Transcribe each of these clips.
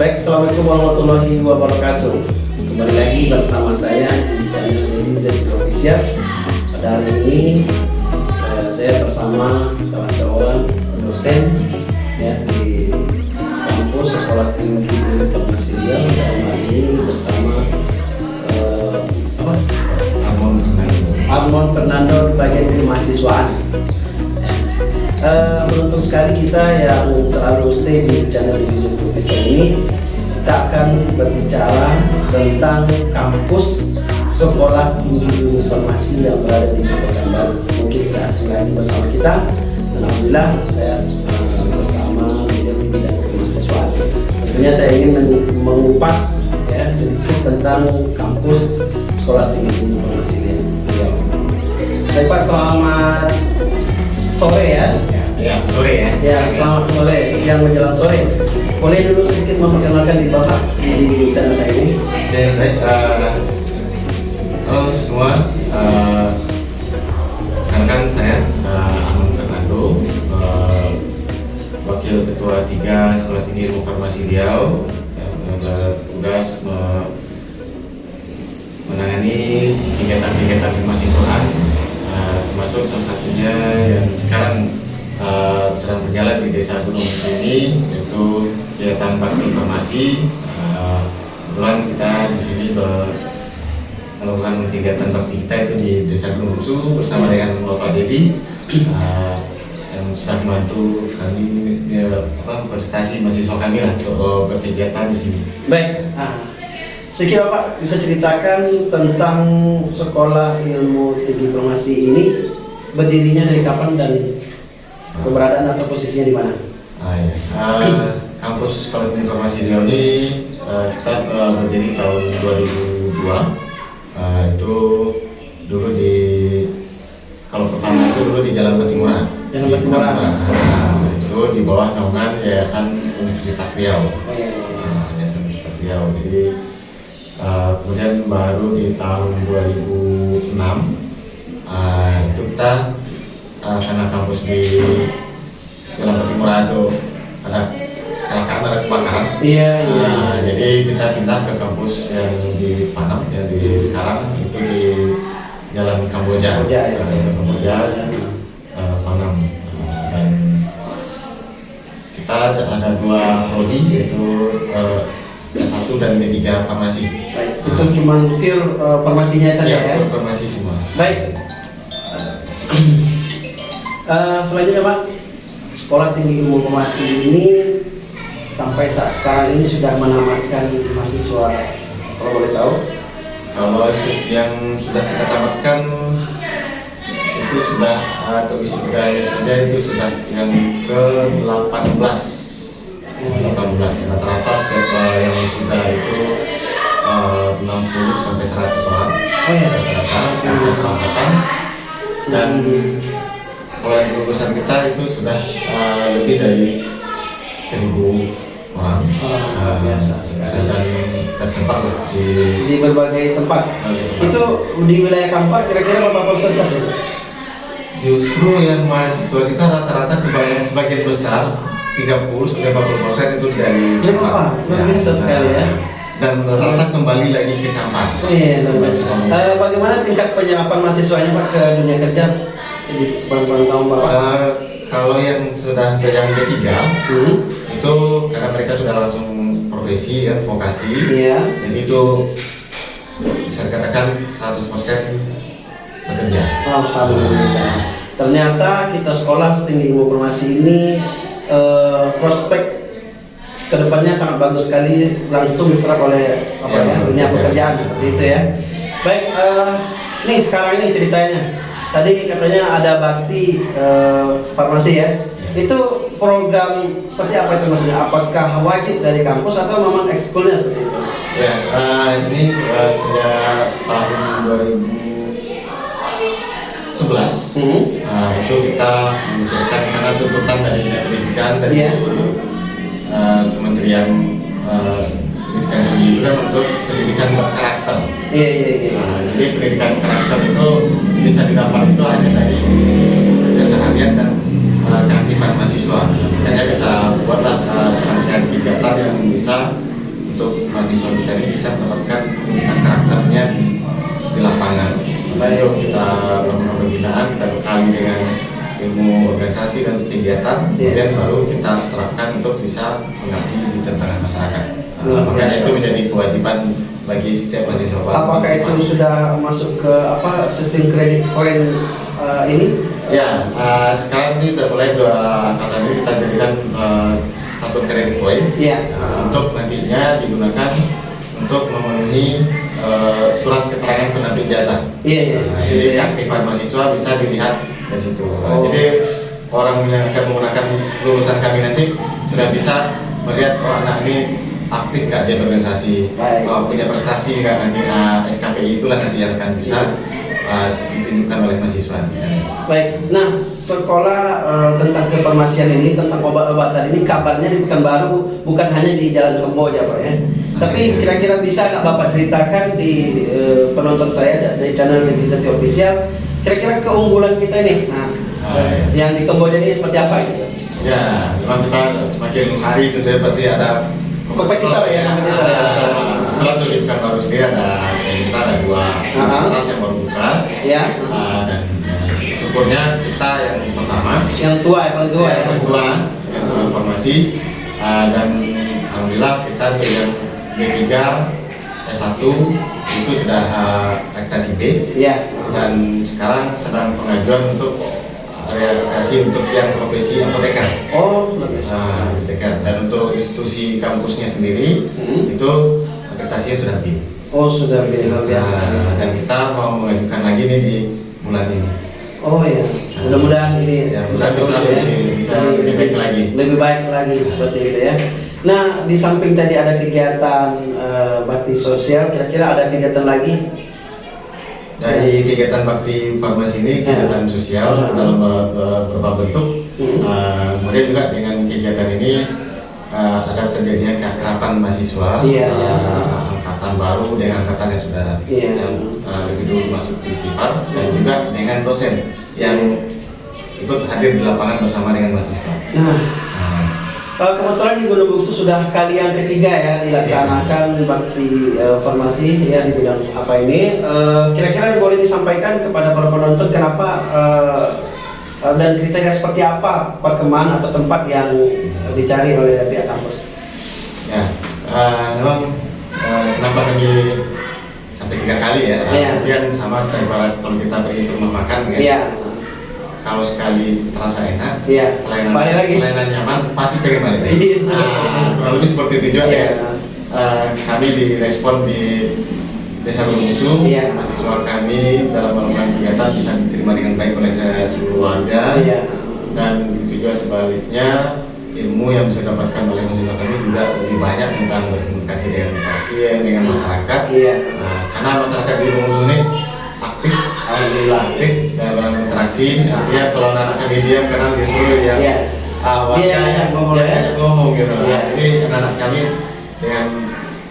Baik, Assalamualaikum warahmatullahi wabarakatuh. Kembali lagi bersama saya di channel Netizen Official Pada hari ini eh, saya bersama salah seorang dosen ya di kampus Sekolah Tinggi dalam hal ini bersama eh, apa? Amon Fernando. Bagian dari mahasiswaan Eh, beruntung sekali kita yang selalu stay di channel YouTube Profesor ini kita akan berbicara tentang kampus sekolah tinggi informasi yang berada di Kota Baru mungkin tidak asing lagi bersama kita. Dan Alhamdulillah saya eh, bersama di bidang kemahasiswaan tentunya saya ingin men- mengupas ya sedikit tentang kampus sekolah tinggi informasi Riau Baik Pak, selamat sore ya. Ya, sore ya. Ya, selamat sore, siang menjelang sore. Boleh dulu sedikit memperkenalkan di Bapak di channel saya ini? Oke, baik. eh, halo semua. eh, Rekan saya eh, Amon Fernando, Wakil Ketua 3 Sekolah Tinggi Ilmu Farmasi Riau yang bertugas me- menangani kegiatan-kegiatan kemahasiswaan termasuk salah satunya yang sekarang eh, sedang berjalan di Desa Gunung ini yaitu kegiatan bakti informasi Eh, kebetulan kita di sini melakukan kegiatan bakti kita itu di Desa Gunung Bungsu bersama dengan Bapak Dedi eh, yang sudah membantu kami ya, apa, prestasi mahasiswa kami lah untuk berkegiatan di sini. Baik. Nah, sedikit Bapak bisa ceritakan tentang sekolah ilmu tinggi informasi ini berdirinya dari kapan dan keberadaan atau posisinya di mana? Ah, ya. Eh, kampus Sekolah Tinggi Informasi Riau ini eh, kita eh, berdiri tahun 2002 Eh, itu dulu di kalau pertama itu dulu di Jalan Batimurah Jalan Di Batimurah. Nah, itu di bawah naungan Yayasan Universitas Riau Oh, iya, iya, iya. Nah, Yayasan Universitas Riau jadi eh, kemudian baru di tahun 2006 eh, itu kita eh, karena kampus di Jalan Batimurah itu ada kecelakaan ada kebakaran Iya, iya. Nah, jadi kita pindah ke kampus yang di Panam yang di sekarang itu di Jalan Kamboja Kamboja, ya. Nah, Kamboja eh, Panam Nah, dan kita ada, dua prodi yaitu eh, S1 dan D3 farmasi Baik. Itu cuma feel eh, farmasinya saja ya. ya, farmasi semua Baik. Eh, selanjutnya Pak, Sekolah Tinggi Ilmu Informasi ini sampai saat sekarang ini sudah menamatkan mahasiswa kalau boleh tahu. kalau untuk yang sudah kita tamatkan itu sudah atau wisudanya saja itu sudah yang ke 18 18 rata-rata setiap eh, yang sudah itu eh, 60 sampai 100 orang Oh ya. rata-rata setiap angkatan dan kalau yang lulusan kita itu sudah eh, lebih dari 1000 orang Oh, Eh, biasa sekali. dan tersebar di Di berbagai tempat. Itu di wilayah Kampar kira-kira berapa persentase? Justru yang mahasiswa kita rata-rata kebanyakan sebagian besar 30 sampai 40 persen itu dari Dari Kampar, luar biasa sekali ya. Dan rata-rata kembali lagi ke Kampar. Oh iya, luar biasa. Eh, bagaimana tingkat penyerapan mahasiswanya Pak ke dunia kerja di sepanjang tahun Bapak? Eh, kalau yang sudah yang ketiga Hmm. itu karena mereka sudah langsung profesi ya vokasi, Iya. jadi itu bisa dikatakan 100% bekerja. Alhamdulillah. Ternyata kita sekolah setinggi ilmu informasi ini eh, prospek ke depannya sangat bagus sekali langsung diserap oleh apa Ya, ya, dunia pekerjaan seperti itu ya. Baik, eh, nih sekarang ini ceritanya. Tadi katanya ada bakti eh, farmasi ya. Itu program seperti apa itu maksudnya? Apakah wajib dari kampus atau memang ekskulnya seperti itu? Ya, eh, ini eh, sejak tahun 2011 Hmm. Nah, itu kita memikirkan karena tuntutan dari Pendidikan dari Iya. eh, Kementerian eh, Pendidikan Tinggi itu kan untuk pendidikan berkarakter. Iya iya iya. Nah, jadi pendidikan karakter itu bisa didapat itu hanya dari keseharian dan eh, keaktifan mahasiswa. Makanya kita buatlah eh, serangkaian kegiatan yang bisa untuk mahasiswa kita ini bisa mendapatkan pendidikan karakternya di, di lapangan. Lalu kita melakukan pembinaan, kita bekali dengan ilmu organisasi dan kegiatan, Iya. kemudian baru kita terapkan untuk bisa mengabdi di tengah masyarakat. Uh, makanya biasa. itu menjadi kewajiban bagi setiap mahasiswa. Apakah itu sudah masuk ke apa sistem kredit poin eh, ini? Ya, uh, sekarang ini sudah mulai dua kata ini kita jadikan uh, satu kredit poin Iya. uh, untuk nantinya digunakan untuk memenuhi uh, surat keterangan penerbit jasa. Iya iya. Nah, Gitu jadi ya. keaktifan mahasiswa bisa dilihat dari situ. Nah, Oh. Jadi orang yang akan menggunakan lulusan kami nanti sudah bisa melihat oh anak ini aktif nggak dia berorganisasi, Baik. oh, punya prestasi nggak nanti uh, SKPI itulah nanti yang akan bisa uh, ditunjukkan oleh mahasiswa. Baik, nah sekolah eh, tentang kefarmasian ini, tentang obat-obatan ini kabarnya di Pekanbaru bukan hanya di Jalan Kamboja Pak ya. Tapi kira-kira bisa nggak Bapak ceritakan di eh, penonton saya di channel Legislatif Official, kira-kira keunggulan kita ini, nah, Ah, yang di Kamboja ini seperti apa gitu? Ya, memang kita semakin hari itu saya pasti ada Kompetitor ya, kompetitor. ya. Kalau untuk di Pekanbaru sendiri ada kita ada dua universitas yang baru buka. Ya, uh, dan uh, syukurnya kita yang pertama. Yang tua yang paling tua ya. yang kedua yang transformasi uh, dan alhamdulillah kita dengan D3 S1 itu sudah uh, aktasi B Iya. dan sekarang sedang pengajuan untuk realisasi untuk yang profesi apoteker. Oh. Nah, apoteker. Dan untuk institusi kampusnya sendiri Hmm. itu akreditasinya sudah B. Oh, sudah luar biasa. Nah, dan kita mau mengajukan lagi nih di bulan ini. Oh ya, mudah-mudahan ini Ya, mudah bisa terus lebih- bisa lebih baik lagi. Lebih baik lagi seperti itu ya. Nah, di samping tadi ada kegiatan eh, bakti sosial, kira-kira ada kegiatan lagi? Dari kegiatan bakti farmasi ini Ya. kegiatan sosial Ya. dalam be- be- beberapa bentuk. Uh, kemudian juga dengan kegiatan ini uh, ada terjadinya keakraban mahasiswa Iya, uh. Angkatan baru dengan angkatan yang sudah Iya. yang uh, lebih dulu masuk di SIPAR dan juga dengan dosen yang ikut hadir di lapangan bersama dengan mahasiswa. Nah, Nah, eh, kebetulan di Gunung Bungsu sudah kali yang ketiga ya dilaksanakan bakti eh, farmasi ya di bidang apa ini. Kira-kira boleh disampaikan kepada para penonton kenapa eh, dan kriteria seperti apa perkembangan atau tempat yang dicari oleh pihak kampus? ya, uh, memang uh, kenapa kami sampai tiga kali ya? Iya. Kemudian sama kayak ibarat kalau kita pergi ke rumah makan ya. Iya, kalau sekali terasa enak, iya. pelayanan Balik lagi. pelayanan nyaman, pasti pengen balik. Iya, Nah, kurang lebih seperti itu juga Iya. ya. Eh, kami direspon di Desa Gunung Bungsu, Iya. mahasiswa kami dalam melakukan kegiatan bisa diterima dengan baik oleh eh, seluruh warga Iya. dan itu juga sebaliknya ilmu yang bisa didapatkan oleh mahasiswa kami juga lebih banyak tentang berkomunikasi dengan pasien, dengan masyarakat. Iya. Nah, karena masyarakat di Bungsu ini aktif Alhamdulillah. aktif dalam interaksi artinya kalau anak kami diam karena disuruh ya Iya. warga Dia ngajak ngomong dia ya. ngajak ngomong gitu Iya. jadi anak-anak kami dengan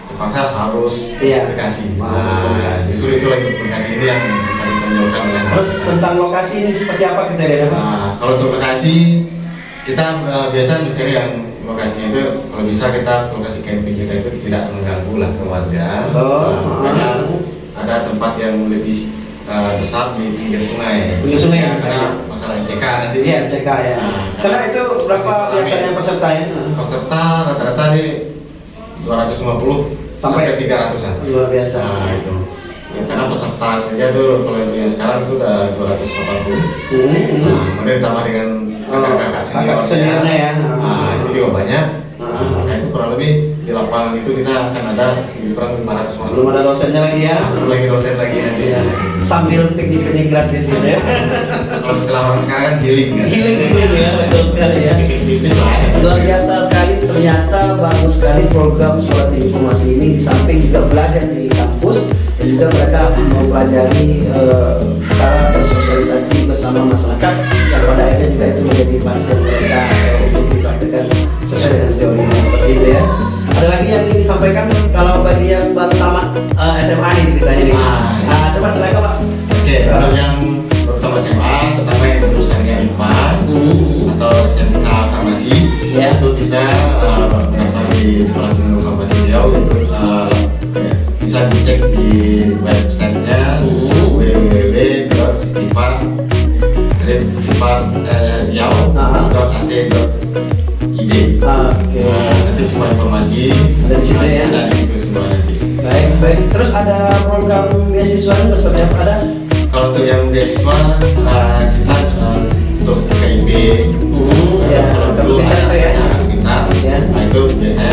terpaksa harus Iya. komunikasi nah, justru itu lagi komunikasi ini yang bisa ditonjolkan oleh Terus tentang lokasi ini seperti apa kriterianya? Pak? Nah, kalau untuk lokasi kita eh, biasa mencari yang lokasinya itu kalau bisa kita lokasi camping kita itu tidak mengganggu lah ke warga. Oh, makanya ah. ada tempat yang lebih eh, besar di pinggir sungai. Pinggir sungai, Ya, ya. karena masalah MCK nanti. Iya, CK ya. Nah, Karena itu berapa biasanya pesertanya? Peserta rata-rata di 250 Sampai- sampai 300-an. Luar biasa. Nah, itu. Ya, karena peserta saja tuh kalau yang sekarang itu udah 280. Hmm, hmm. Nah, kemudian ditambah dengan kakak-kakak kakak seniornya ya. Nah, itu juga banyak. Ah. Nah, maka itu kurang lebih di lapangan itu kita akan ada kurang 500 orang. Belum ada dosennya lagi ya. Belum lagi dosen lagi nanti. Iya. Sambil piknik-piknik gratis gitu ya. Kalau istilah orang sekarang kan healing kan. Healing healing ya, betul sekali ya. Ya. Luar biasa sekali, ternyata bagus sekali program sekolah informasi ini di samping juga belajar di kampus dan juga mereka mempelajari eh, cara bersosialisasi bersama masyarakat yang pada akhirnya juga itu menjadi pasien mereka eh, untuk dipraktekkan sesuai dengan teorinya seperti itu ya. Ada lagi yang ingin disampaikan kalau bagi yang baru tamat eh, SMA nih ceritanya nih. Ah, coba silakan Pak. Oke, untuk yang pertama SMA, terutama yang jurusannya IPA Hmm. atau SMK Farmasi, Ya. itu bisa uh, mendaftar di sekolah tinggi farmasi Riau itu bisa dicek di websitenya Hmm. www.sifar.yau.ac.id Ah, Oke. Nah, nanti semua informasi Ada di situ ya? Ada di situ semua nanti. Baik, baik. Terus ada program beasiswa ini seperti apa? Ada? Kalau untuk yang beasiswa uh, kita uh, untuk KIP Hmm, ya, kalau dulu kalau ya. kita, Ya. nah itu biasanya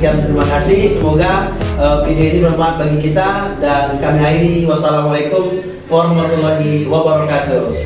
sekian terima kasih. Semoga eh, video ini bermanfaat bagi kita dan kami akhiri. Wassalamualaikum warahmatullahi wabarakatuh.